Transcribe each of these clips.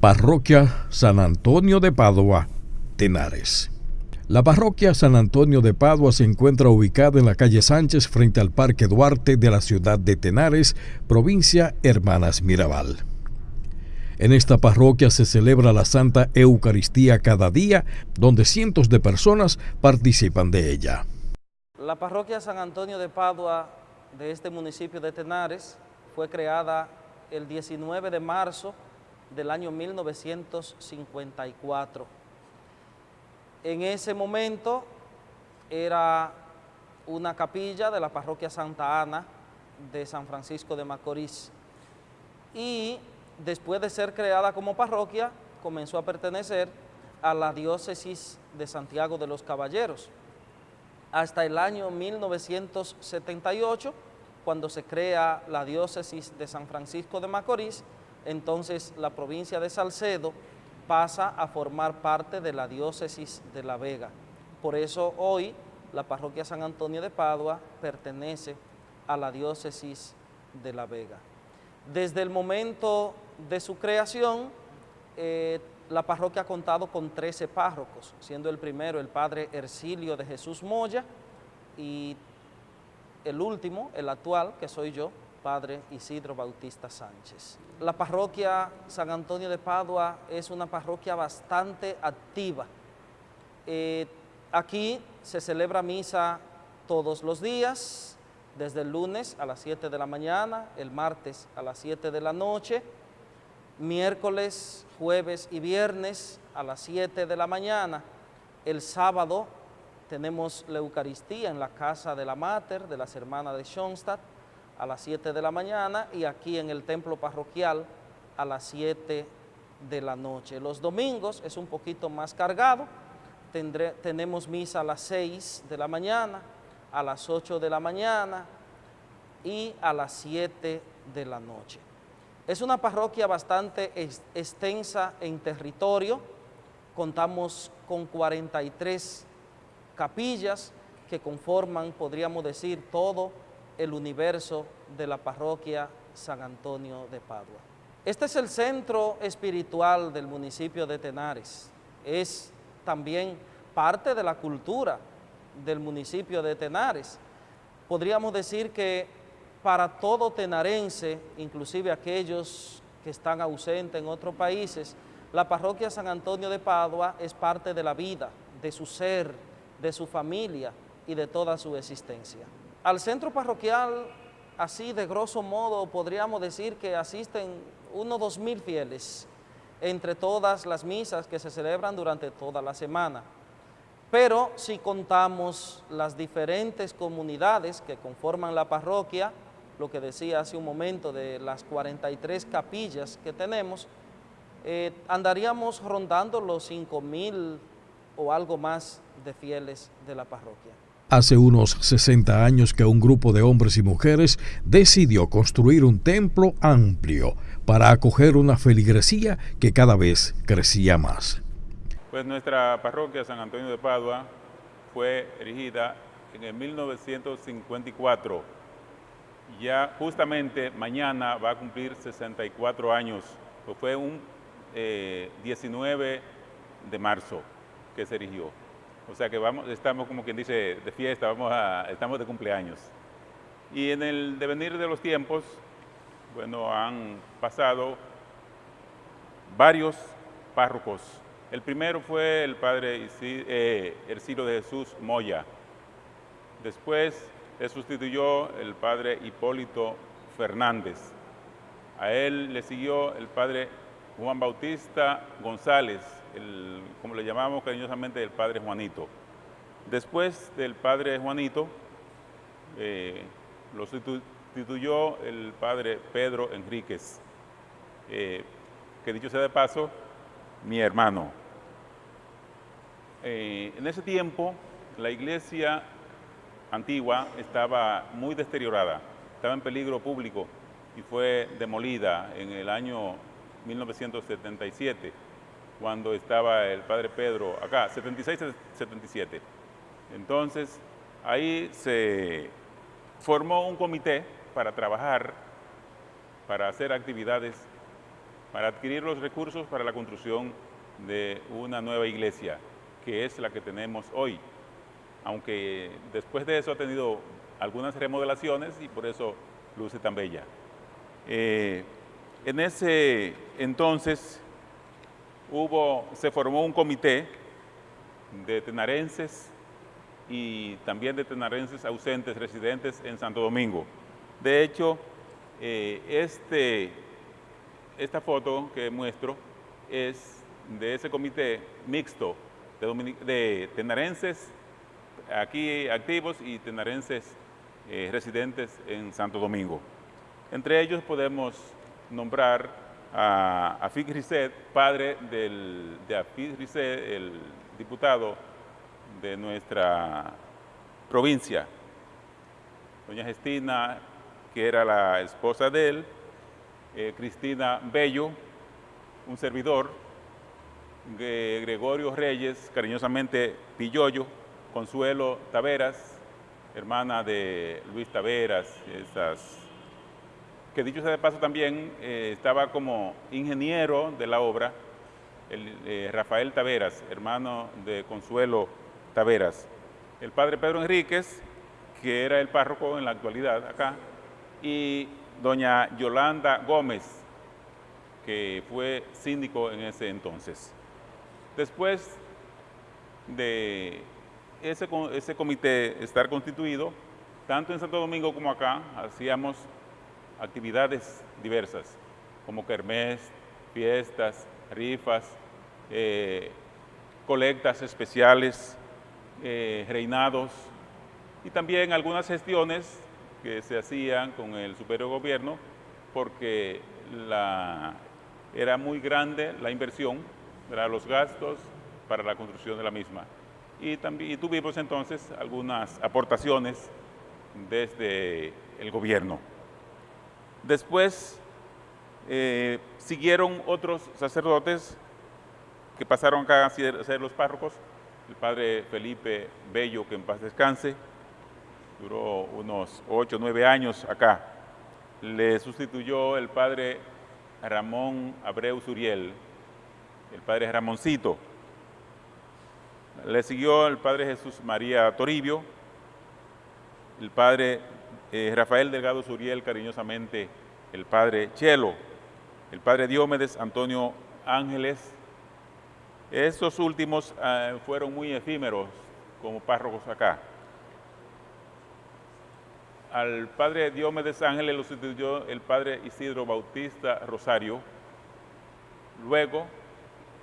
Parroquia San Antonio de Padua, Tenares. La parroquia San Antonio de Padua se encuentra ubicada en la calle Sánchez frente al Parque Duarte de la ciudad de Tenares, provincia Hermanas Mirabal. En esta parroquia se celebra la Santa Eucaristía cada día, donde cientos de personas participan de ella. La parroquia San Antonio de Padua de este municipio de Tenares fue creada el 19 de marzo del año 1954. En ese momento era una capilla de la parroquia Santa Ana de San Francisco de Macorís y después de ser creada como parroquia comenzó a pertenecer a la diócesis de Santiago de los Caballeros hasta el año 1978 cuando se crea la diócesis de San Francisco de Macorís, entonces la provincia de Salcedo pasa a formar parte de la diócesis de La Vega. Por eso hoy la parroquia San Antonio de Padua pertenece a la diócesis de La Vega. Desde el momento de su creación, eh, la parroquia ha contado con 13 párrocos, siendo el primero el padre Ercilio de Jesús Moya y el último, el actual, que soy yo, Padre Isidro Bautista Sánchez. La parroquia San Antonio de Padua es una parroquia bastante activa. Eh, aquí se celebra misa todos los días, desde el lunes a las 7 de la mañana, el martes a las 7 de la noche, miércoles, jueves y viernes a las 7 de la mañana, el sábado tenemos la Eucaristía en la casa de la Mater, de las hermanas de Schoenstatt, a las 7 de la mañana y aquí en el templo parroquial a las 7 de la noche. Los domingos es un poquito más cargado, tenemos misa a las 6 de la mañana, a las 8 de la mañana y a las 7 de la noche. Es una parroquia bastante extensa en territorio, contamos con 43 capillas que conforman, podríamos decir, todo el universo de la parroquia San Antonio de Padua. Este es el centro espiritual del municipio de Tenares. Es también parte de la cultura del municipio de Tenares. Podríamos decir que para todo tenarense, inclusive aquellos que están ausentes en otros países, la parroquia San Antonio de Padua es parte de la vida, de su ser, de su familia y de toda su existencia. Al centro parroquial, así de grosso modo, podríamos decir que asisten unos dos mil fieles entre todas las misas que se celebran durante toda la semana. Pero si contamos las diferentes comunidades que conforman la parroquia, lo que decía hace un momento de las 43 capillas que tenemos, eh, andaríamos rondando los 5 mil o algo más de fieles de la parroquia. Hace unos 60 años que un grupo de hombres y mujeres decidió construir un templo amplio para acoger una feligresía que cada vez crecía más. Pues nuestra parroquia San Antonio de Padua fue erigida en el 1954. Ya justamente mañana va a cumplir 64 años, pues fue un 19 eh, de marzo se erigió. O sea que vamos, estamos como quien dice de fiesta, vamos a, estamos de cumpleaños. Y en el devenir de los tiempos, bueno, han pasado varios párrocos. El primero fue el padre eh, Ercilo de Jesús Moya. Después le sustituyó el padre Hipólito Fernández. A él le siguió el padre Juan Bautista González, como le llamamos cariñosamente, el Padre Juanito. Después del Padre Juanito, eh, lo sustituyó el Padre Pedro Enríquez, eh, que dicho sea de paso, mi hermano. Eh, en ese tiempo, la iglesia antigua estaba muy deteriorada, estaba en peligro público y fue demolida en el año 1977 cuando estaba el padre Pedro acá, 76-77. Entonces, ahí se formó un comité para trabajar, para hacer actividades para adquirir los recursos para la construcción de una nueva iglesia, que es la que tenemos hoy. Aunque después de eso ha tenido algunas remodelaciones y por eso luce tan bella. Eh, en ese entonces hubo, se formó un comité de tenarenses y también de tenarenses ausentes residentes en Santo Domingo. De hecho, eh, este, esta foto que muestro es de ese comité mixto de, tenarenses aquí activos y tenarenses eh, residentes en Santo Domingo. Entre ellos podemos nombrar a Afid Risset, padre del, de Afid Risset, el diputado de nuestra provincia. Doña Gestina, que era la esposa de él, eh, Cristina Bello, un servidor, Gregorio Reyes, cariñosamente Pilloyo, Consuelo Taveras, hermana de Luis Taveras, esas, que dicho sea de paso también eh, estaba como ingeniero de la obra, el, eh, Rafael Taveras, hermano de Consuelo Taveras. El padre Pedro Enríquez, que era el párroco en la actualidad acá, y doña Yolanda Gómez, que fue síndico en ese entonces. Después de ese, ese comité estar constituido, tanto en Santo Domingo como acá, hacíamos actividades diversas, como kermés, fiestas, rifas, eh, colectas especiales, eh, reinados y también algunas gestiones que se hacían con el superior gobierno porque era muy grande la inversión, los gastos para la construcción de la misma y, también, tuvimos entonces algunas aportaciones desde el gobierno. Después eh, siguieron otros sacerdotes que pasaron acá a ser los párrocos, el padre Felipe Bello, que en paz descanse, duró unos ocho o nueve años acá. Le sustituyó el padre Ramón Abreu Suriel, el padre Ramoncito, le siguió el padre Jesús María Toribio, el padre eh, Rafael Delgado Suriel, cariñosamente el padre Chelo, el padre Diómedes Antonio Ángeles. Estos últimos ah, fueron muy efímeros como párrocos acá. Al padre Diómedes Ángeles lo sustituyó el padre Isidro Bautista Rosario. Luego,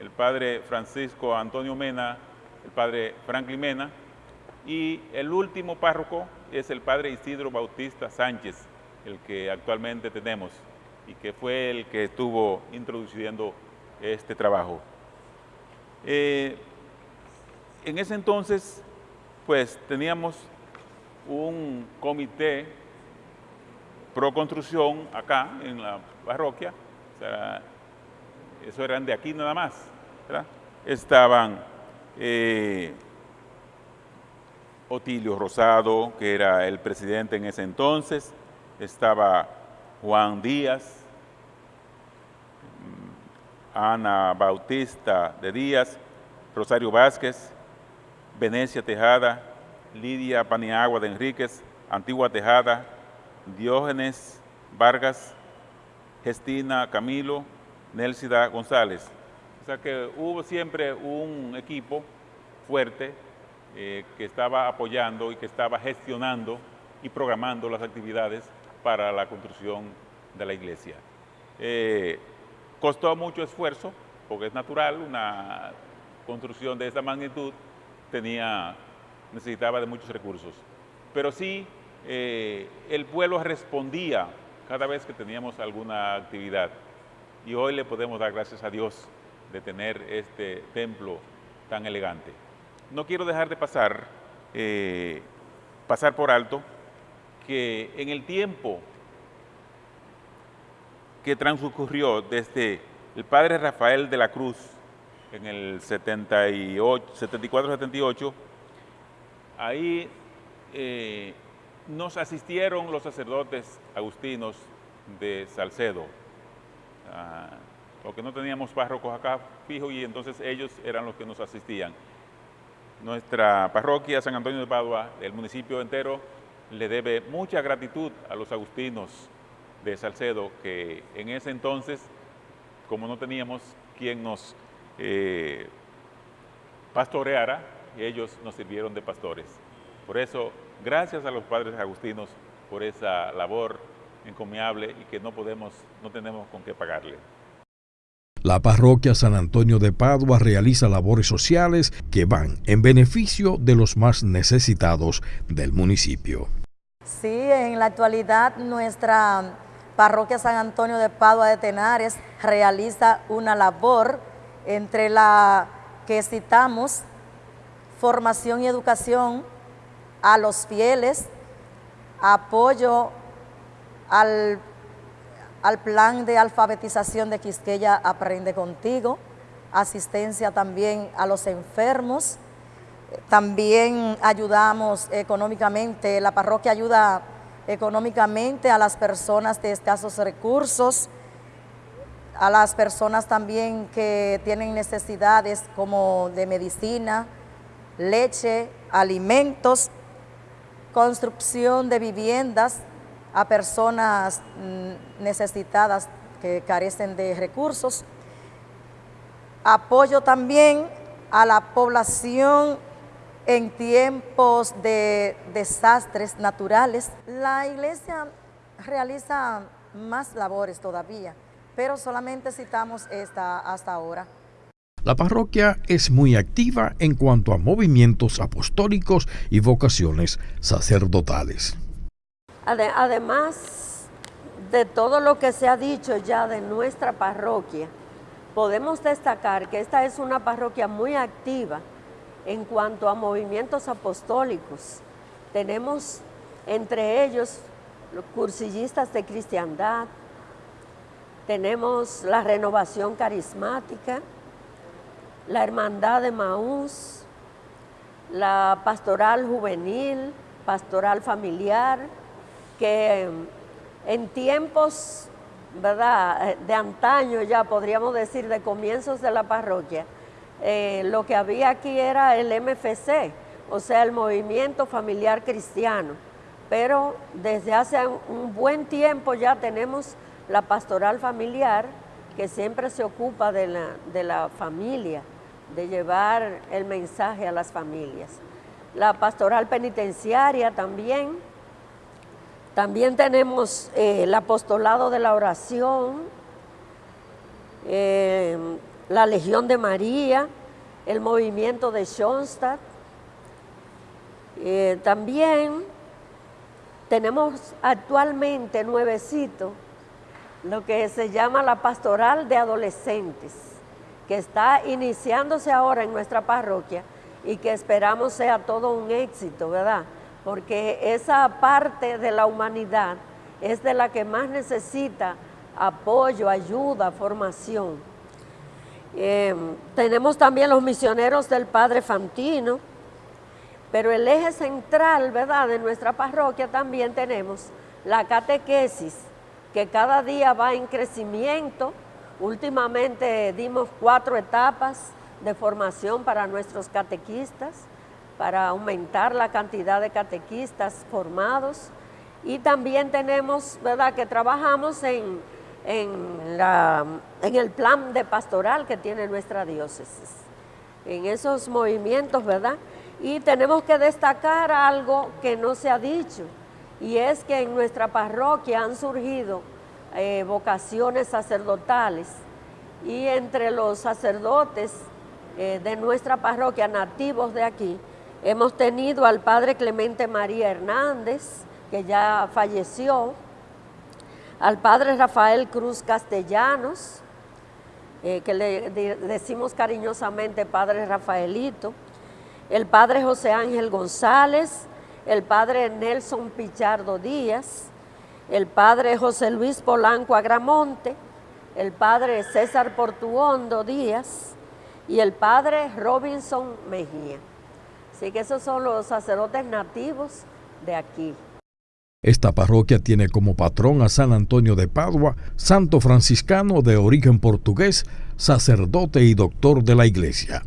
el padre Francisco Antonio Mena el padre Franklin Mena, y el último párroco es el padre Isidro Bautista Sánchez, el que actualmente tenemos y que fue el que estuvo introduciendo este trabajo. Eh, en ese entonces, pues teníamos un comité pro construcción acá en la parroquia, eso eran de aquí nada más, estaban eh, Otilio Rosado, que era el presidente en ese entonces, estaba Juan Díaz, mm, Ana Bautista de Díaz, Rosario Vázquez, Venecia Tejada, Lidia Paniagua de Enríquez, Antigua Tejada, Diógenes Vargas, Gestina Camilo, Nelsida González. O sea que hubo siempre un equipo fuerte eh, que estaba apoyando y que estaba gestionando y programando las actividades para la construcción de la iglesia. Eh, costó mucho esfuerzo, porque es natural, una construcción de esta magnitud tenía, necesitaba de muchos recursos. Pero sí, eh, el pueblo respondía cada vez que teníamos alguna actividad. Y hoy le podemos dar gracias a Dios de tener este templo tan elegante. No quiero dejar de pasar, eh, pasar por alto, que en el tiempo que transcurrió desde el padre Rafael de la Cruz en el 74-78, ahí eh, nos asistieron los sacerdotes agustinos de Salcedo, ah, porque no teníamos párrocos acá fijos y entonces ellos eran los que nos asistían. Nuestra parroquia San Antonio de Padua, el municipio entero, le debe mucha gratitud a los agustinos de Salcedo, que en ese entonces, como no teníamos quien nos eh, pastoreara, ellos nos sirvieron de pastores. Por eso, gracias a los padres agustinos por esa labor encomiable y que no podemos, no tenemos con qué pagarle. La parroquia San Antonio de Padua realiza labores sociales que van en beneficio de los más necesitados del municipio. Sí, en la actualidad nuestra parroquia San Antonio de Padua de Tenares realiza una labor entre la que citamos formación y educación a los fieles, apoyo al al plan de alfabetización de Quisqueya Aprende Contigo, asistencia también a los enfermos, también ayudamos económicamente, la parroquia ayuda económicamente a las personas de escasos recursos, a las personas también que tienen necesidades como de medicina, leche, alimentos, construcción de viviendas, a personas mm, necesitadas que carecen de recursos. Apoyo también a la población en tiempos de desastres naturales. La iglesia realiza más labores todavía, pero solamente citamos esta hasta ahora. La parroquia es muy activa en cuanto a movimientos apostólicos y vocaciones sacerdotales. Además de todo lo que se ha dicho ya de nuestra parroquia, podemos destacar que esta es una parroquia muy activa en cuanto a movimientos apostólicos. Tenemos entre ellos los cursillistas de cristiandad, tenemos la renovación carismática, la hermandad de Maús, la pastoral juvenil, pastoral familiar, que en tiempos ¿verdad? de antaño ya podríamos decir de comienzos de la parroquia, eh, lo que había aquí era el MFC, o sea, el Movimiento Familiar Cristiano. Pero desde hace un buen tiempo ya tenemos la pastoral familiar que siempre se ocupa de la, de la familia, de llevar el mensaje a las familias. La pastoral penitenciaria también, también tenemos eh, el apostolado de la oración, eh, la Legión de María, el movimiento de Schoenstatt. Eh, también tenemos actualmente nuevecito lo que se llama la pastoral de adolescentes, que está iniciándose ahora en nuestra parroquia y que esperamos sea todo un éxito, ¿verdad? Porque esa parte de la humanidad es de la que más necesita apoyo, ayuda, formación. Eh, tenemos también los misioneros del Padre Fantino, pero el eje central, ¿verdad?, de nuestra parroquia también tenemos la catequesis, que cada día va en crecimiento. Últimamente dimos cuatro etapas de formación para nuestros catequistas para aumentar la cantidad de catequistas formados y también tenemos, ¿verdad?, que trabajamos en, en, la, en el plan de pastoral que tiene nuestra diócesis, en esos movimientos, ¿verdad? Y tenemos que destacar algo que no se ha dicho, y es que en nuestra parroquia han surgido eh, vocaciones sacerdotales, y entre los sacerdotes eh, de nuestra parroquia, nativos de aquí, Hemos tenido al padre Clemente María Hernández, que ya falleció, al padre Rafael Cruz Castellanos, eh, que le decimos cariñosamente padre Rafaelito, el padre José Ángel González, el padre Nelson Pichardo Díaz, el padre José Luis Polanco Agramonte, el padre César Portuondo Díaz y el padre Robinson Mejía. Así que esos son los sacerdotes nativos de aquí. Esta parroquia tiene como patrón a San Antonio de Padua, santo franciscano de origen portugués, sacerdote y doctor de la iglesia.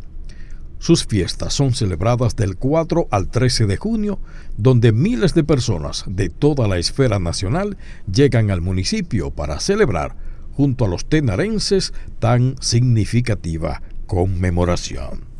Sus fiestas son celebradas del 4 al 13 de junio, donde miles de personas de toda la esfera nacional llegan al municipio para celebrar, junto a los tenarenses, tan significativa conmemoración.